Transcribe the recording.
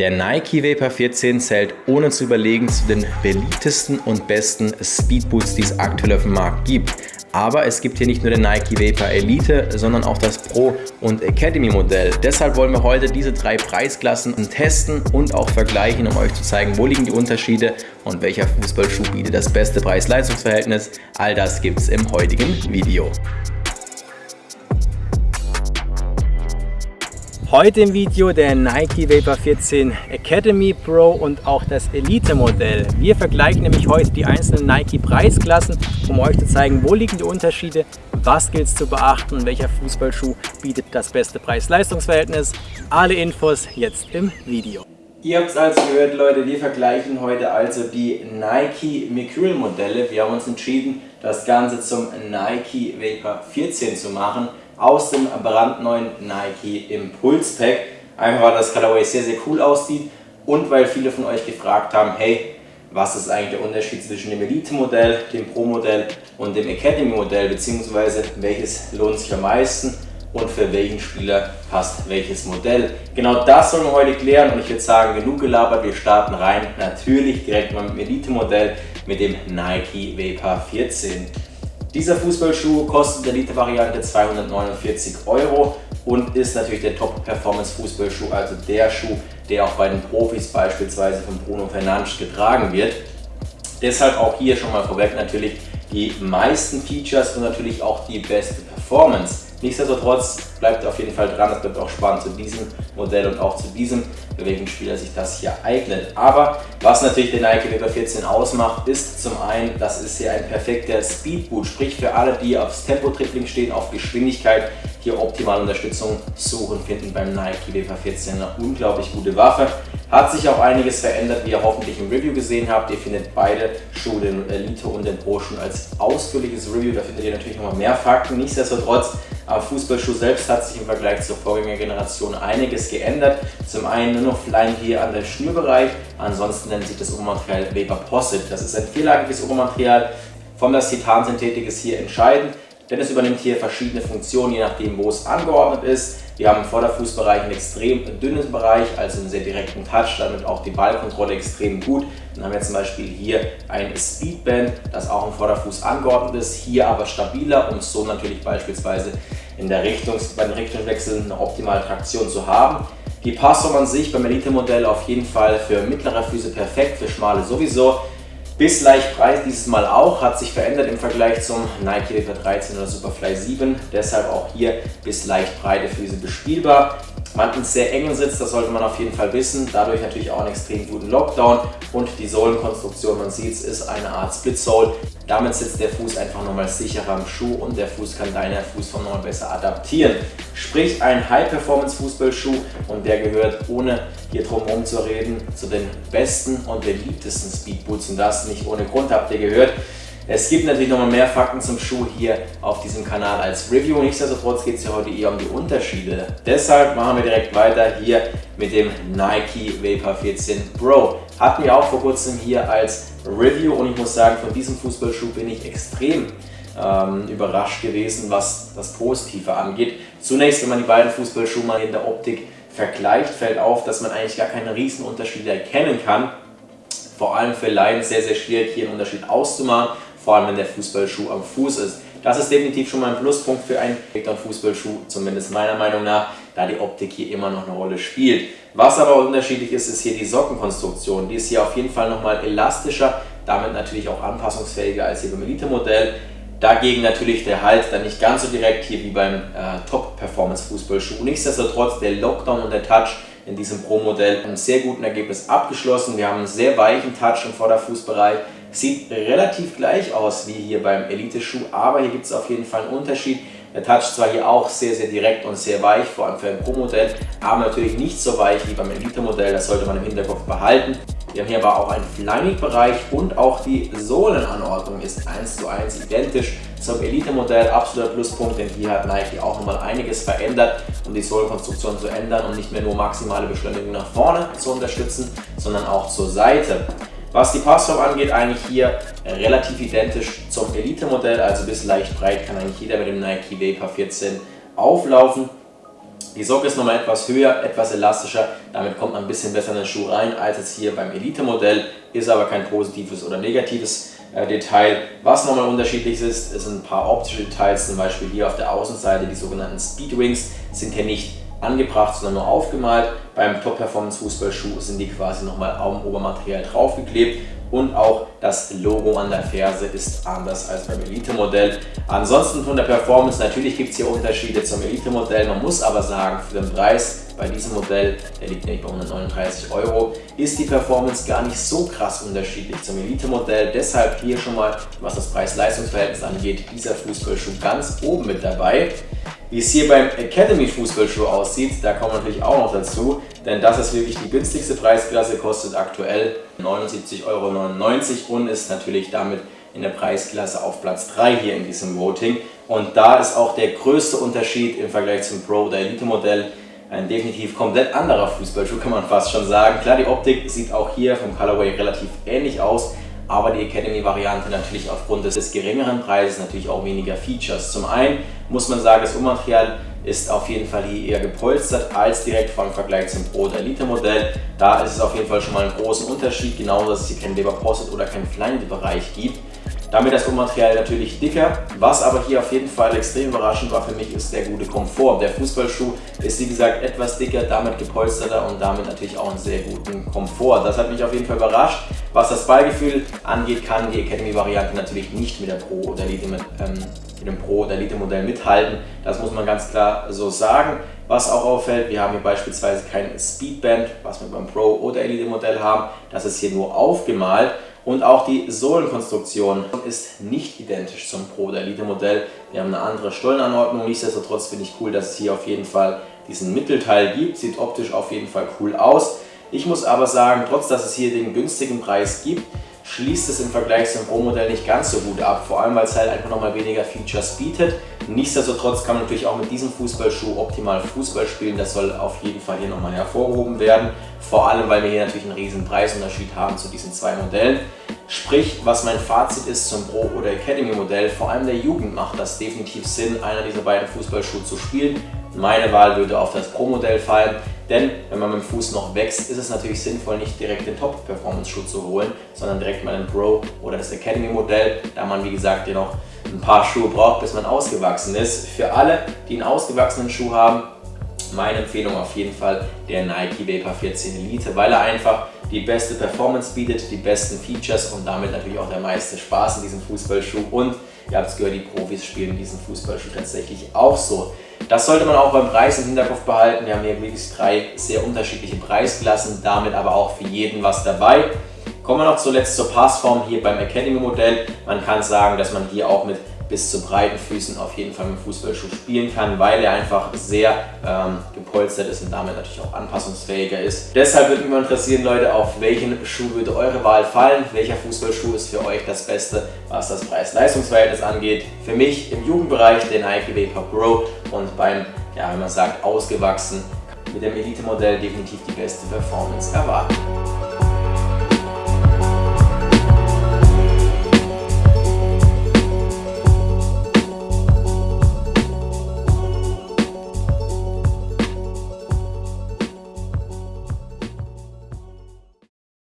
Der Nike Vapor 14 zählt ohne zu überlegen zu den beliebtesten und besten Speedboots, die es aktuell auf dem Markt gibt. Aber es gibt hier nicht nur den Nike Vapor Elite, sondern auch das Pro und Academy Modell. Deshalb wollen wir heute diese drei Preisklassen testen und auch vergleichen, um euch zu zeigen, wo liegen die Unterschiede und welcher Fußballschuh bietet das beste Preis-Leistungs-Verhältnis. All das gibt es im heutigen Video. Heute im Video der Nike Vapor 14 Academy Pro und auch das Elite Modell. Wir vergleichen nämlich heute die einzelnen Nike Preisklassen, um euch zu zeigen, wo liegen die Unterschiede, was gilt es zu beachten und welcher Fußballschuh bietet das beste Preis-Leistungs-Verhältnis. Alle Infos jetzt im Video. Ihr habt es also gehört, Leute, wir vergleichen heute also die Nike Mercurial Modelle. Wir haben uns entschieden, das Ganze zum Nike Vapor 14 zu machen aus dem brandneuen Nike Impulse Pack. Einfach weil das Colorway sehr, sehr cool aussieht und weil viele von euch gefragt haben, hey, was ist eigentlich der Unterschied zwischen dem Elite-Modell, dem Pro-Modell und dem Academy-Modell, beziehungsweise welches lohnt sich am meisten und für welchen Spieler passt welches Modell. Genau das sollen wir heute klären und ich würde sagen, genug gelabert, wir starten rein, natürlich direkt mal mit dem Elite-Modell, mit dem Nike Vapor 14. Dieser Fußballschuh kostet in der Elite-Variante 249 Euro und ist natürlich der Top-Performance-Fußballschuh, also der Schuh, der auch bei den Profis beispielsweise von Bruno Fernandes getragen wird. Deshalb auch hier schon mal vorweg natürlich die meisten Features und natürlich auch die beste Performance. Nichtsdestotrotz bleibt auf jeden Fall dran, es bleibt auch spannend zu diesem Modell und auch zu diesem, für welchen Spieler sich das hier eignet. Aber was natürlich den Nike Vapor 14 ausmacht, ist zum einen, das ist hier ein perfekter Speedboot, sprich für alle, die aufs Tempo-Tripling stehen, auf Geschwindigkeit, hier optimale Unterstützung suchen, finden beim Nike Vapor 14 eine unglaublich gute Waffe. Hat sich auch einiges verändert, wie ihr hoffentlich im Review gesehen habt. Ihr findet beide Schuhe, den Elite und den Pro schon als ausführliches Review. Da findet ihr natürlich nochmal mehr Fakten. Nichtsdestotrotz, am Fußballschuh selbst hat sich im Vergleich zur Vorgängergeneration einiges geändert. Zum einen nur noch Line hier an der Schnürbereich, ansonsten nennt sich das Obermaterial Vapor Posset. Das ist ein vierlagiges Obermaterial. Von das Titansynthetik ist hier entscheidend denn es übernimmt hier verschiedene Funktionen, je nachdem wo es angeordnet ist. Wir haben im Vorderfußbereich einen extrem dünnen Bereich, also einen sehr direkten Touch, damit auch die Ballkontrolle extrem gut. Dann haben wir zum Beispiel hier ein Speedband, das auch im Vorderfuß angeordnet ist, hier aber stabiler, um so natürlich beispielsweise in der Richtung, bei den Richtungswechseln eine optimale Traktion zu haben. Die Passform an sich beim Elite-Modell auf jeden Fall für mittlere Füße perfekt, für schmale sowieso. Bis leicht breit dieses Mal auch, hat sich verändert im Vergleich zum Nike Vapor 13 oder Superfly 7. Deshalb auch hier bis leicht breite Füße bespielbar. Man in sehr engen Sitz, das sollte man auf jeden Fall wissen. Dadurch natürlich auch einen extrem guten Lockdown. Und die Sohlenkonstruktion, man sieht es, ist eine Art Split Sole. Damit sitzt der Fuß einfach nochmal sicherer am Schuh und der Fuß kann deiner Fußform nochmal besser adaptieren. Sprich ein High-Performance-Fußballschuh und der gehört, ohne hier drum herum zu reden, zu den besten und beliebtesten Speedboots und das nicht ohne Grund habt ihr gehört. Es gibt natürlich nochmal mehr Fakten zum Schuh hier auf diesem Kanal als Review. Nichtsdestotrotz geht es ja heute eher um die Unterschiede. Deshalb machen wir direkt weiter hier mit dem Nike Vapor 14 Pro. Hatten wir auch vor kurzem hier als Review und ich muss sagen, von diesem Fußballschuh bin ich extrem ähm, überrascht gewesen, was das Positive angeht. Zunächst, wenn man die beiden Fußballschuhe mal in der Optik vergleicht, fällt auf, dass man eigentlich gar keine Riesenunterschiede erkennen kann. Vor allem für Laien sehr, sehr schwierig, hier einen Unterschied auszumachen vor allem wenn der Fußballschuh am Fuß ist. Das ist definitiv schon mal ein Pluspunkt für einen Fußballschuh, zumindest meiner Meinung nach, da die Optik hier immer noch eine Rolle spielt. Was aber unterschiedlich ist, ist hier die Sockenkonstruktion. Die ist hier auf jeden Fall nochmal elastischer, damit natürlich auch anpassungsfähiger als hier beim Elite-Modell. Dagegen natürlich der Halt dann nicht ganz so direkt hier wie beim äh, Top-Performance-Fußballschuh. Nichtsdestotrotz der Lockdown und der Touch in diesem Pro-Modell ein sehr guten Ergebnis abgeschlossen. Wir haben einen sehr weichen Touch im Vorderfußbereich, Sieht relativ gleich aus wie hier beim Elite-Schuh, aber hier gibt es auf jeden Fall einen Unterschied. Der Touch zwar hier auch sehr, sehr direkt und sehr weich, vor allem für ein Pro-Modell, aber natürlich nicht so weich wie beim Elite-Modell, das sollte man im Hinterkopf behalten. Wir haben hier aber auch einen Flaming-Bereich und auch die Sohlenanordnung ist 1 zu 1 identisch zum Elite-Modell. Absoluter Pluspunkt, denn hier hat Nike auch nochmal einiges verändert, um die Sohlenkonstruktion zu ändern und nicht mehr nur maximale Beschleunigung nach vorne zu unterstützen, sondern auch zur Seite. Was die Passform angeht, eigentlich hier relativ identisch zum Elite-Modell, also bis leicht breit kann eigentlich jeder mit dem Nike Vapor 14 auflaufen. Die Socke ist nochmal etwas höher, etwas elastischer, damit kommt man ein bisschen besser in den Schuh rein als jetzt hier beim Elite-Modell, ist aber kein positives oder negatives äh, Detail. Was nochmal unterschiedlich ist, sind ein paar optische Details, zum Beispiel hier auf der Außenseite die sogenannten Speedwings sind hier nicht angebracht, sondern nur aufgemalt. Beim Top Performance Fußballschuh sind die quasi nochmal am Obermaterial draufgeklebt und auch das Logo an der Ferse ist anders als beim Elite-Modell. Ansonsten von der Performance, natürlich gibt es hier Unterschiede zum Elite-Modell, man muss aber sagen, für den Preis bei diesem Modell, der liegt nämlich bei 139 Euro, ist die Performance gar nicht so krass unterschiedlich zum Elite-Modell. Deshalb hier schon mal, was das Preis-Leistungs-Verhältnis angeht, dieser Fußballschuh ganz oben mit dabei. Wie es hier beim Academy Fußballschuh aussieht, da kommen wir natürlich auch noch dazu, denn das ist wirklich die günstigste Preisklasse, kostet aktuell 79,99 Euro und ist natürlich damit in der Preisklasse auf Platz 3 hier in diesem Voting. Und da ist auch der größte Unterschied im Vergleich zum Pro- oder Elite-Modell ein definitiv komplett anderer Fußballschuh, kann man fast schon sagen. Klar, die Optik sieht auch hier vom Colorway relativ ähnlich aus, aber die Academy-Variante natürlich aufgrund des geringeren Preises natürlich auch weniger Features. Zum einen muss man sagen, das Ummaterial ist auf jeden Fall hier eher gepolstert als direkt vom Vergleich zum Pro- oder Elite-Modell. Da ist es auf jeden Fall schon mal einen großen Unterschied, genauso dass es hier keinen Leber Posset oder keinen Flyknit-Bereich gibt. Damit das Ummaterial natürlich dicker. Was aber hier auf jeden Fall extrem überraschend war für mich, ist der gute Komfort. Der Fußballschuh ist wie gesagt etwas dicker, damit gepolsterter und damit natürlich auch einen sehr guten Komfort. Das hat mich auf jeden Fall überrascht. Was das Ballgefühl angeht, kann die Academy-Variante natürlich nicht mit der Pro oder Elite mit, ähm, mit dem Pro oder Elite Modell mithalten. Das muss man ganz klar so sagen. Was auch auffällt, wir haben hier beispielsweise kein Speedband, was wir beim Pro oder Elite Modell haben. Das ist hier nur aufgemalt. Und auch die Sohlenkonstruktion ist nicht identisch zum Pro oder Elite Modell. Wir haben eine andere Stollenanordnung. Nichtsdestotrotz finde ich cool, dass es hier auf jeden Fall diesen Mittelteil gibt. Sieht optisch auf jeden Fall cool aus. Ich muss aber sagen, trotz dass es hier den günstigen Preis gibt, schließt es im Vergleich zum Pro-Modell nicht ganz so gut ab. Vor allem, weil es halt einfach nochmal weniger Features bietet. Nichtsdestotrotz kann man natürlich auch mit diesem Fußballschuh optimal Fußball spielen. Das soll auf jeden Fall hier nochmal hervorgehoben werden. Vor allem, weil wir hier natürlich einen riesen Preisunterschied haben zu diesen zwei Modellen. Sprich, was mein Fazit ist zum Pro- oder Academy-Modell, vor allem der Jugend macht das definitiv Sinn, einer dieser beiden Fußballschuhe zu spielen. Meine Wahl würde auf das Pro-Modell fallen, denn wenn man mit dem Fuß noch wächst, ist es natürlich sinnvoll, nicht direkt den Top-Performance-Schuh zu holen, sondern direkt mal den Pro- oder das Academy-Modell, da man wie gesagt ja noch ein paar Schuhe braucht, bis man ausgewachsen ist. Für alle, die einen ausgewachsenen Schuh haben, meine Empfehlung auf jeden Fall der Nike Vapor 14 Elite, weil er einfach die beste Performance bietet, die besten Features und damit natürlich auch der meiste Spaß in diesem Fußballschuh. Und ihr habt es gehört, die Profis spielen diesen Fußballschuh tatsächlich auch so. Das sollte man auch beim Preis im Hinterkopf behalten. Wir haben hier wirklich drei sehr unterschiedliche Preisklassen, damit aber auch für jeden was dabei. Kommen wir noch zuletzt zur Passform hier beim Academy Modell. Man kann sagen, dass man hier auch mit bis zu breiten Füßen auf jeden Fall mit dem Fußballschuh spielen kann, weil er einfach sehr ähm, gepolstert ist und damit natürlich auch anpassungsfähiger ist. Deshalb würde mich mal interessieren, Leute, auf welchen Schuh würde eure Wahl fallen? Welcher Fußballschuh ist für euch das Beste, was das Preis-Leistungs-Verhältnis angeht? Für mich im Jugendbereich der Nike Vapor Pro und beim, ja, wenn man sagt, ausgewachsen mit dem Elite-Modell definitiv die beste Performance erwarten.